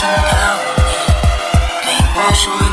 等到你对我说